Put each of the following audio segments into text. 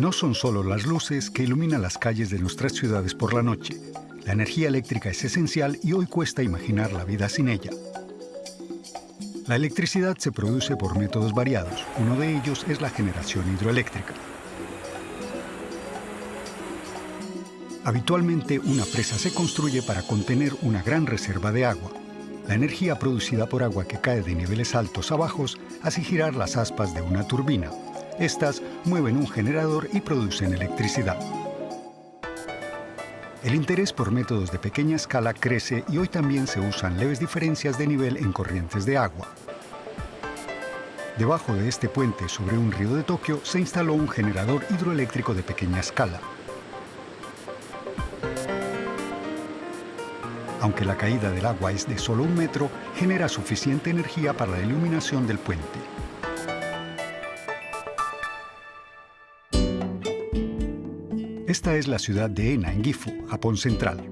No son solo las luces que iluminan las calles de nuestras ciudades por la noche. La energía eléctrica es esencial y hoy cuesta imaginar la vida sin ella. La electricidad se produce por métodos variados. Uno de ellos es la generación hidroeléctrica. Habitualmente una presa se construye para contener una gran reserva de agua. La energía producida por agua que cae de niveles altos a bajos hace girar las aspas de una turbina. Estas mueven un generador y producen electricidad. El interés por métodos de pequeña escala crece y hoy también se usan leves diferencias de nivel en corrientes de agua. Debajo de este puente sobre un río de Tokio se instaló un generador hidroeléctrico de pequeña escala. Aunque la caída del agua es de solo un metro, genera suficiente energía para la iluminación del puente. Esta es la ciudad de Ena, en Gifu, Japón Central.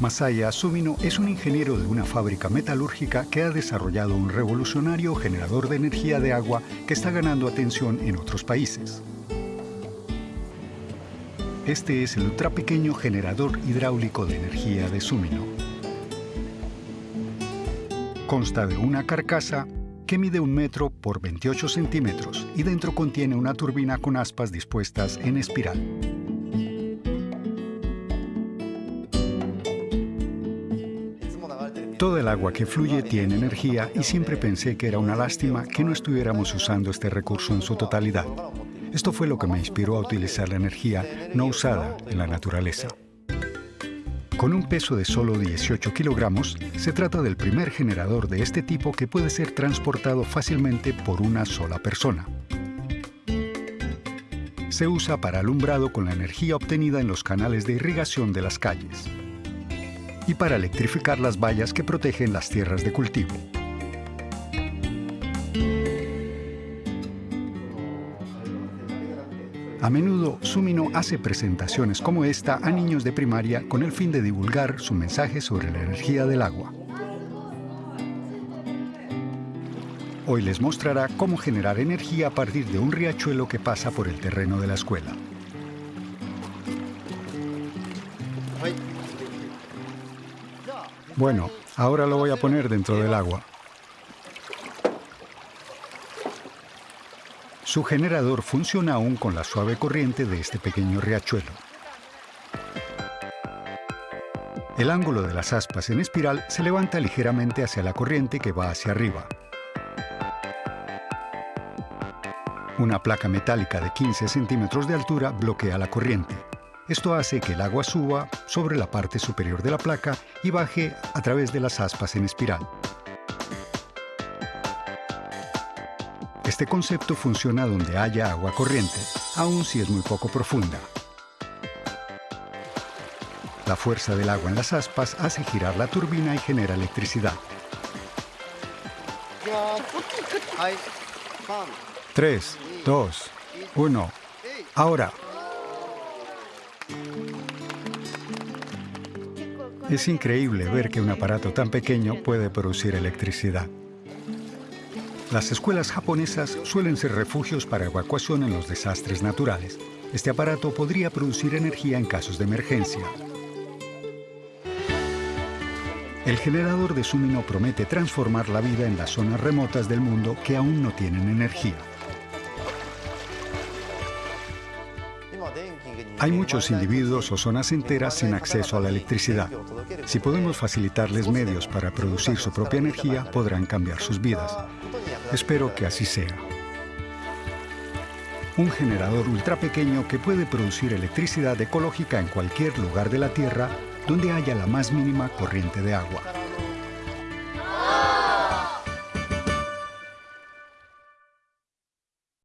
Masaya Sumino es un ingeniero de una fábrica metalúrgica que ha desarrollado un revolucionario generador de energía de agua que está ganando atención en otros países. Este es el ultra pequeño generador hidráulico de energía de Sumino. Consta de una carcasa que mide un metro por 28 centímetros y dentro contiene una turbina con aspas dispuestas en espiral. Todo el agua que fluye tiene energía y siempre pensé que era una lástima que no estuviéramos usando este recurso en su totalidad. Esto fue lo que me inspiró a utilizar la energía no usada en la naturaleza. Con un peso de solo 18 kilogramos, se trata del primer generador de este tipo que puede ser transportado fácilmente por una sola persona. Se usa para alumbrado con la energía obtenida en los canales de irrigación de las calles y para electrificar las vallas que protegen las tierras de cultivo. A menudo, Sumino hace presentaciones como esta a niños de primaria con el fin de divulgar su mensaje sobre la energía del agua. Hoy les mostrará cómo generar energía a partir de un riachuelo que pasa por el terreno de la escuela. Bueno, ahora lo voy a poner dentro del agua. Su generador funciona aún con la suave corriente de este pequeño riachuelo. El ángulo de las aspas en espiral se levanta ligeramente hacia la corriente que va hacia arriba. Una placa metálica de 15 centímetros de altura bloquea la corriente. Esto hace que el agua suba sobre la parte superior de la placa y baje a través de las aspas en espiral. Este concepto funciona donde haya agua corriente, aun si es muy poco profunda. La fuerza del agua en las aspas hace girar la turbina y genera electricidad. 3, 2, 1. Ahora. Es increíble ver que un aparato tan pequeño puede producir electricidad. Las escuelas japonesas suelen ser refugios para evacuación en los desastres naturales. Este aparato podría producir energía en casos de emergencia. El generador de Sumino promete transformar la vida en las zonas remotas del mundo que aún no tienen energía. Hay muchos individuos o zonas enteras sin acceso a la electricidad. Si podemos facilitarles medios para producir su propia energía, podrán cambiar sus vidas. Espero que así sea. Un generador ultra pequeño que puede producir electricidad ecológica en cualquier lugar de la Tierra donde haya la más mínima corriente de agua.